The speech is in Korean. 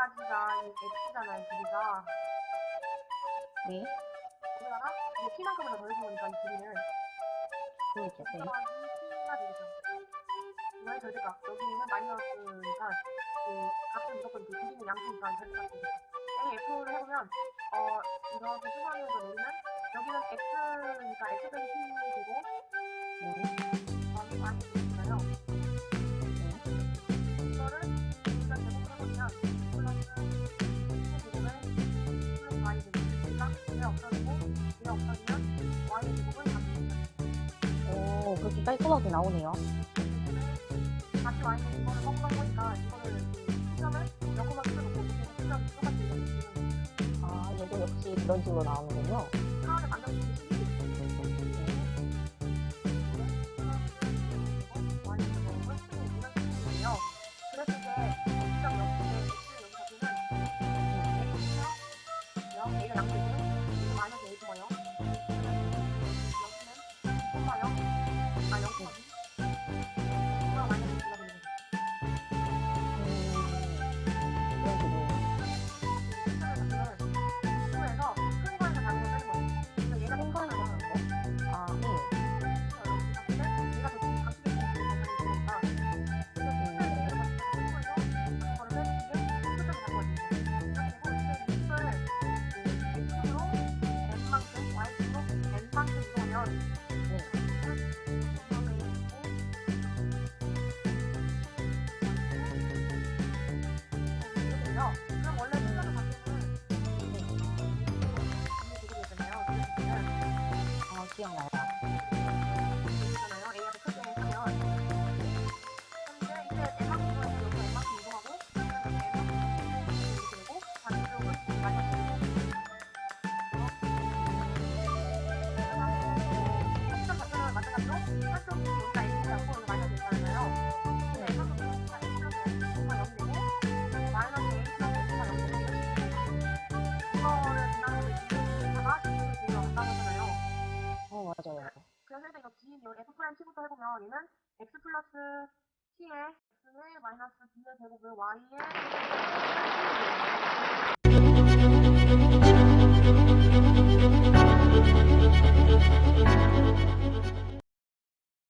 여기가 이 x잖아요, 길이가. 네. 여기다가 이제 t만큼을 더 더해주니까 이 길이를 그렇죠. 네. t가 되겠죠. 이거의 절대값. 여기는 마이너스니까 그 값은 무조건 그 길이는 양수니까 절대값 되겠죠. a f를 해보면 어 이렇게 수선해서 내리면 여기는 x니까 x 빼기 t 되고 네. 더하기 y 되잖아요. 오, 그렇게 깔끔하게 나오네요. 다시 y는 이거를 꺾은 거니까 이거를 수점을 몇코마 쓰고 이렇게 수점 똑같이 이렇게 아, 얘도 역시 그런 식으로 나오는군요. な 아, 기 맞아요. 그래서 일단 이거 b 요 f 프라임 t부터 해보면 얘는 x 플러스 t의 x의 마이너스 b의 제곱을 y의